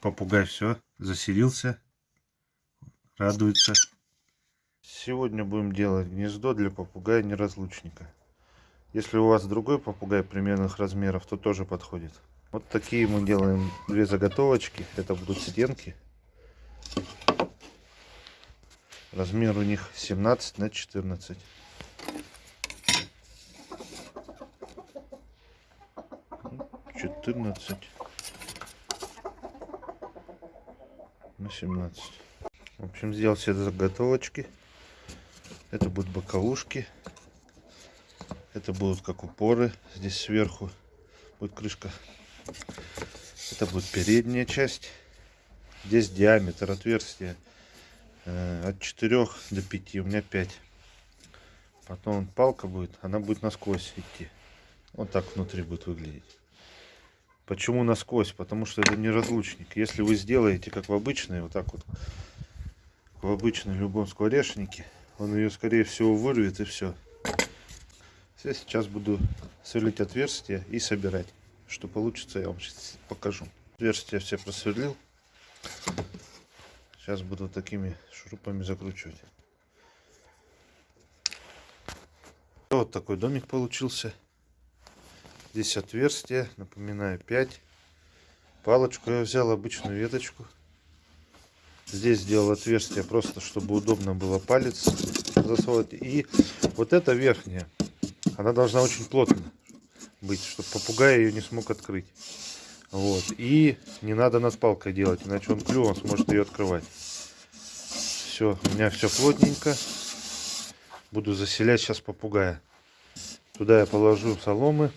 попугай все, заселился, радуется. Сегодня будем делать гнездо для попугая-неразлучника. Если у вас другой попугай примерных размеров, то тоже подходит. Вот такие мы делаем две заготовочки. Это будут стенки. Размер у них 17 на 14. Четырнадцать на 17. В общем, сделал все заготовочки. Это будут боковушки. Это будут как упоры. Здесь сверху будет крышка. Это будет передняя часть. Здесь диаметр отверстия э, от 4 до 5. У меня 5. Потом палка будет. Она будет насквозь идти. Вот так внутри будет выглядеть. Почему насквозь? Потому что это не разлучник. Если вы сделаете, как в обычной, вот так вот, в обычной любом скворечнике, он ее, скорее всего, вырвет и все. Я сейчас буду сверлить отверстия и собирать. Что получится, я вам сейчас покажу. Отверстия все просверлил. Сейчас буду такими шурупами закручивать. Вот такой домик получился. Здесь отверстие, напоминаю, 5. Палочку я взял, обычную веточку. Здесь сделал отверстие, просто чтобы удобно было палец засовывать. И вот эта верхняя, она должна очень плотно быть, чтобы попугай ее не смог открыть. Вот. И не надо над палкой делать, иначе он клювом сможет ее открывать. Все, у меня все плотненько. Буду заселять сейчас попугая. Туда я положу соломы.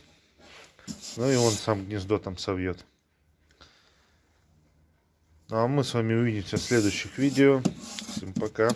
Ну и он сам гнездо там совьет. Ну а мы с вами увидимся в следующих видео. Всем пока.